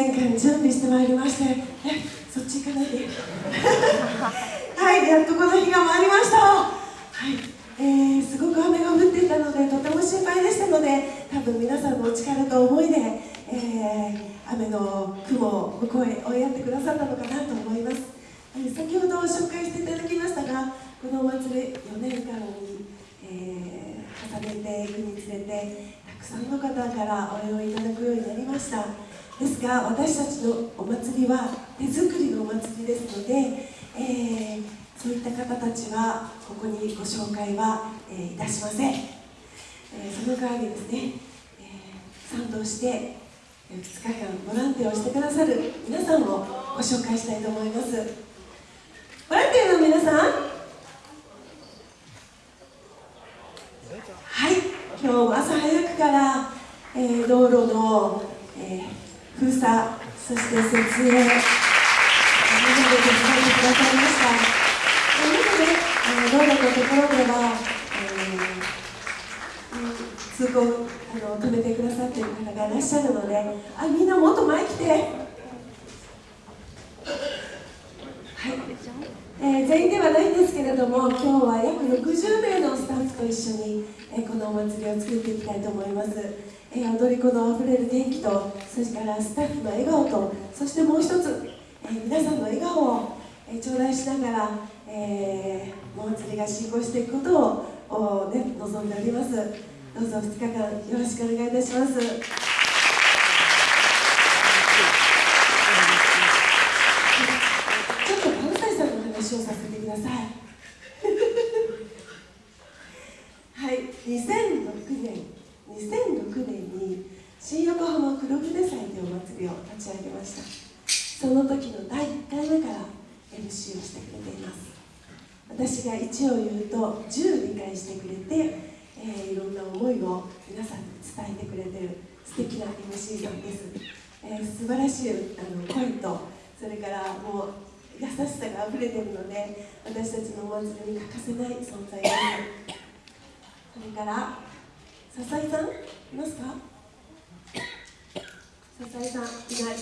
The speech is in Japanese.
年間準備してまいりましてえそっち行かないで。はいやっとこの日が参りました。はいえー、すごく雨が降っていたのでとても心配でしたので多分皆さんのお力と思いで、えー、雨の雲を向こうへ追いやってくださったのかなと思います、えー、先ほど紹介していただきましたがこのお祭り4年間に、えー、重ねていくにつれてたくさんの方からお礼をいただくようになりました。ですが私たちのお祭りは手作りのお祭りですので、えー、そういった方たちはここにご紹介は、えー、いたしません、えー、その代わりですね、え賛同して2日間ボランティアをしてくださる皆さんをご紹介したいと思います。ボランティアの皆さん？はい今日朝早くから、えー、道路の、えー封鎖そして設営。みんなで手伝ってくださいました。中で道路のところでは、えー、通行あの止めてくださっている方がいらっしゃるのであみんなもっと前来て。はい、えー、全員ではないんですけれども今日は約60名のと一緒に、え、このお祭りを作っていきたいと思います。え、踊り子のあふれる元気とそれからスタッフの笑顔とそしてもう一つ、え、皆さんの笑顔を、え、頂戴しながら、え、お祭りが進行していくことを、ね、望んでおります。どうぞ2日間よろしくお願いいたしますちょっと関西さんの話をさせてくださいはい2006年2006年に新横浜黒船祭というお祭りを立ち上げました。その時の第1回目から MC をしてくれています。私が1を言うと10理解してくれて、えー、いろんな思いを皆さんに伝えてくれてる素敵な MC さんです、えー、素晴らしいあの声とそれからもう優しさがあふれてるので私たちのお祭りに欠かせない存在です。それから笹井さんいますか？さんいない